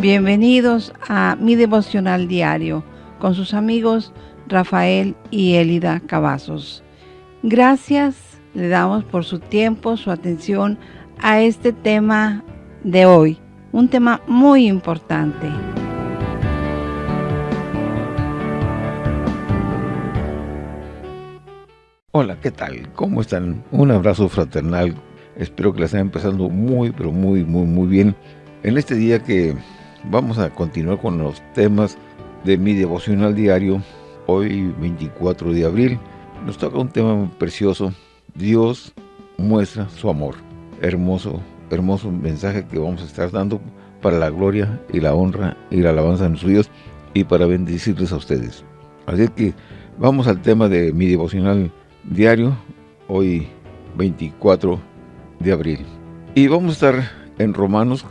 Bienvenidos a mi devocional diario con sus amigos Rafael y Elida Cavazos. Gracias le damos por su tiempo, su atención a este tema de hoy, un tema muy importante. Hola, ¿qué tal? ¿Cómo están? Un abrazo fraternal. Espero que la estén empezando muy, pero muy, muy, muy bien. En este día que vamos a continuar con los temas de mi devocional diario, hoy 24 de abril, nos toca un tema precioso. Dios muestra su amor. Hermoso, hermoso mensaje que vamos a estar dando para la gloria y la honra y la alabanza de nuestro Dios y para bendecirles a ustedes. Así que vamos al tema de mi devocional diario, hoy 24 de abril. Y vamos a estar en Romanos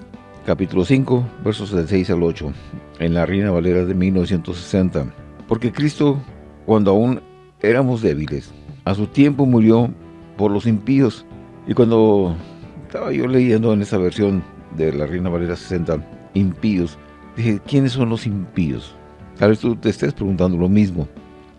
capítulo 5, versos del 6 al 8, en la Reina Valera de 1960. Porque Cristo, cuando aún éramos débiles, a su tiempo murió por los impíos. Y cuando estaba yo leyendo en esa versión de la Reina Valera 60, impíos, dije, ¿quiénes son los impíos? Tal vez tú te estés preguntando lo mismo.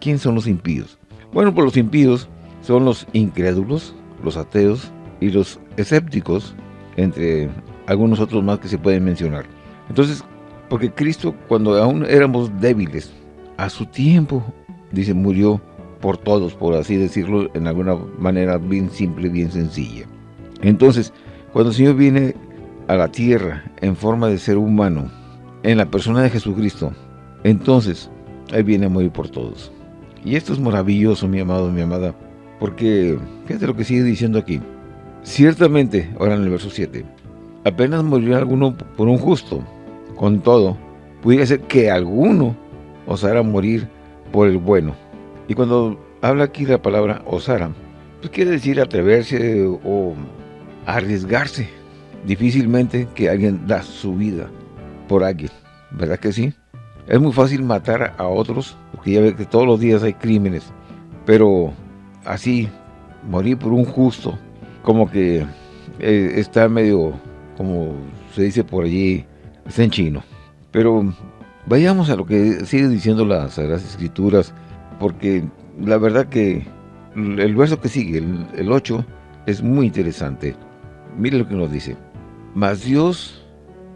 ¿Quiénes son los impíos? Bueno, pues los impíos son los incrédulos, los ateos y los escépticos, entre algunos otros más que se pueden mencionar. Entonces, porque Cristo, cuando aún éramos débiles, a su tiempo, dice, murió por todos, por así decirlo, en alguna manera bien simple, bien sencilla. Entonces, cuando el Señor viene a la tierra en forma de ser humano, en la persona de Jesucristo, entonces, Él viene a morir por todos. Y esto es maravilloso, mi amado, mi amada, porque fíjate lo que sigue diciendo aquí. Ciertamente, ahora en el verso 7, apenas murió alguno por un justo. Con todo, pudiera ser que alguno osara morir por el bueno. Y cuando habla aquí la palabra osara, pues quiere decir atreverse o arriesgarse. Difícilmente que alguien da su vida por alguien, ¿verdad que sí? Es muy fácil matar a otros, porque ya ve que todos los días hay crímenes, pero así, morir por un justo, como que eh, está medio, como se dice por allí, está en chino. Pero vayamos a lo que sigue diciendo las Sagradas Escrituras, porque la verdad que el verso que sigue, el, el 8, es muy interesante. Mire lo que nos dice. Mas Dios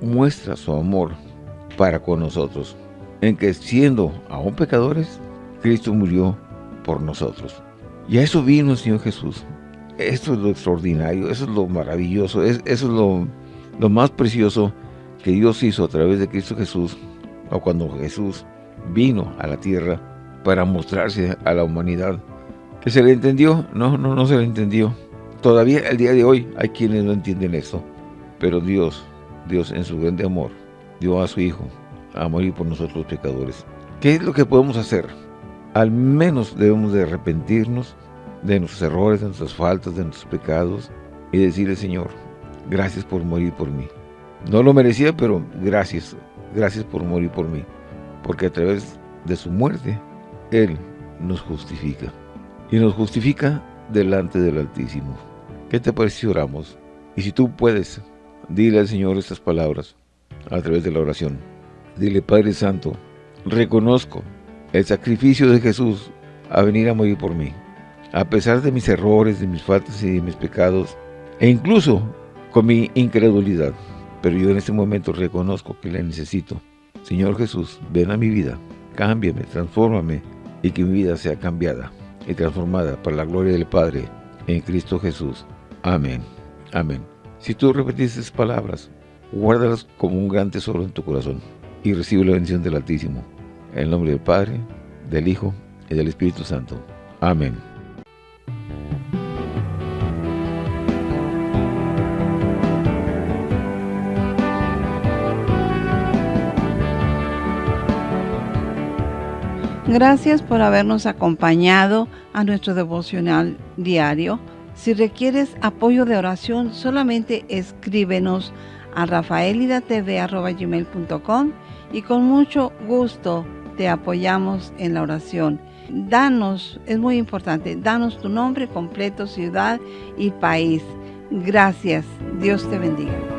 muestra su amor para con nosotros en que siendo aún pecadores, Cristo murió por nosotros. Y a eso vino el Señor Jesús. Esto es lo extraordinario, eso es lo maravilloso, eso es lo, lo más precioso que Dios hizo a través de Cristo Jesús, o cuando Jesús vino a la tierra para mostrarse a la humanidad. ¿Que se le entendió? No, no, no se le entendió. Todavía el día de hoy hay quienes no entienden esto. Pero Dios, Dios en su grande amor, dio a su Hijo a morir por nosotros pecadores. ¿Qué es lo que podemos hacer? Al menos debemos de arrepentirnos de nuestros errores, de nuestras faltas, de nuestros pecados y decirle, Señor, gracias por morir por mí. No lo merecía, pero gracias, gracias por morir por mí. Porque a través de su muerte, Él nos justifica. Y nos justifica delante del Altísimo. ¿Qué te parece si oramos? Y si tú puedes, dile al Señor estas palabras a través de la oración. Dile, Padre Santo, reconozco el sacrificio de Jesús a venir a morir por mí. A pesar de mis errores, de mis faltas y de mis pecados, e incluso con mi incredulidad. Pero yo en este momento reconozco que le necesito. Señor Jesús, ven a mi vida, cámbiame, transfórmame y que mi vida sea cambiada y transformada para la gloria del Padre en Cristo Jesús. Amén. Amén. Si tú repetiste esas palabras, guárdalas como un gran tesoro en tu corazón y recibe la bendición del Altísimo. En el nombre del Padre, del Hijo y del Espíritu Santo. Amén. Gracias por habernos acompañado a nuestro devocional diario. Si requieres apoyo de oración, solamente escríbenos a rafaelidatv.com y con mucho gusto te apoyamos en la oración. Danos, es muy importante, danos tu nombre completo, ciudad y país. Gracias. Dios te bendiga.